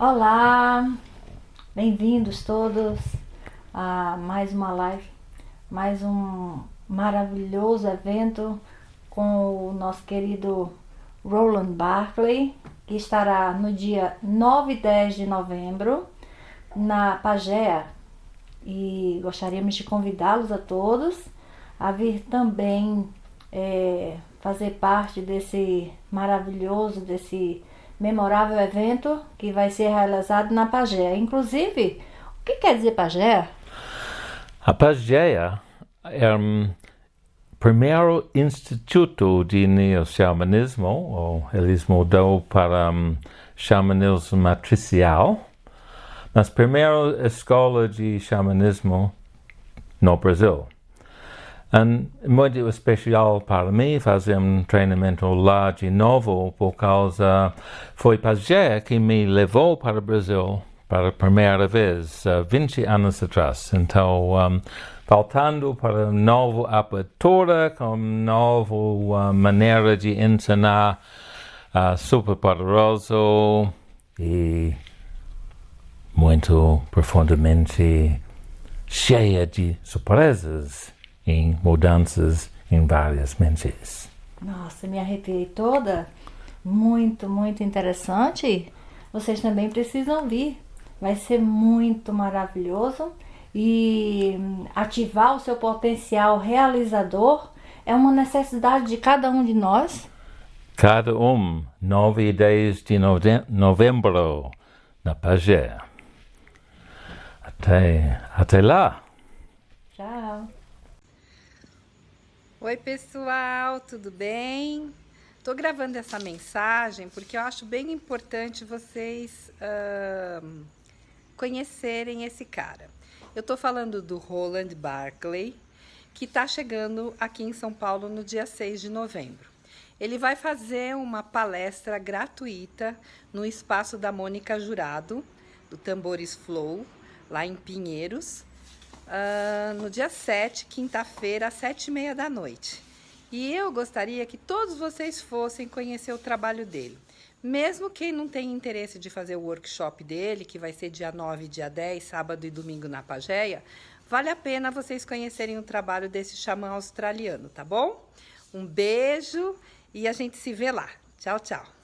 Olá, bem-vindos todos a mais uma live, mais um maravilhoso evento com o nosso querido Roland Barkley, que estará no dia 9 e 10 de novembro na Pagea. E gostaríamos de convidá-los a todos a vir também é, fazer parte desse maravilhoso, desse memorável evento que vai ser realizado na Pagé. Inclusive, o que quer dizer Pagé? A Pagé é o primeiro instituto de neo-xamanismo, ou eles mudou para um, xamanismo matricial, mas primeira escola de xamanismo no Brasil. Um, muito especial para mim fazer um treinamento lá de novo, por causa foi Pajé que me levou para o Brasil para a primeira vez, uh, 20 anos atrás. Então, um, faltando para uma nova abertura, com nova uh, maneira de ensinar uh, super poderoso e muito profundamente cheia de surpresas em mudanças em várias mentes. Nossa, me arrepiei toda. Muito, muito interessante. Vocês também precisam vir. Vai ser muito maravilhoso e ativar o seu potencial realizador é uma necessidade de cada um de nós. Cada um, 9 e 10 de novembro, na Pagé. Até, até lá. Tchau. Oi pessoal, tudo bem? Estou gravando essa mensagem porque eu acho bem importante vocês uh, conhecerem esse cara. Eu estou falando do Roland Barclay, que está chegando aqui em São Paulo no dia 6 de novembro. Ele vai fazer uma palestra gratuita no espaço da Mônica Jurado, do Tambores Flow, lá em Pinheiros, uh, no dia 7, quinta-feira, às 7 e meia da noite. E eu gostaria que todos vocês fossem conhecer o trabalho dele. Mesmo quem não tem interesse de fazer o workshop dele, que vai ser dia 9 e dia 10, sábado e domingo na Pageia, vale a pena vocês conhecerem o trabalho desse xamã australiano, tá bom? Um beijo e a gente se vê lá. Tchau, tchau.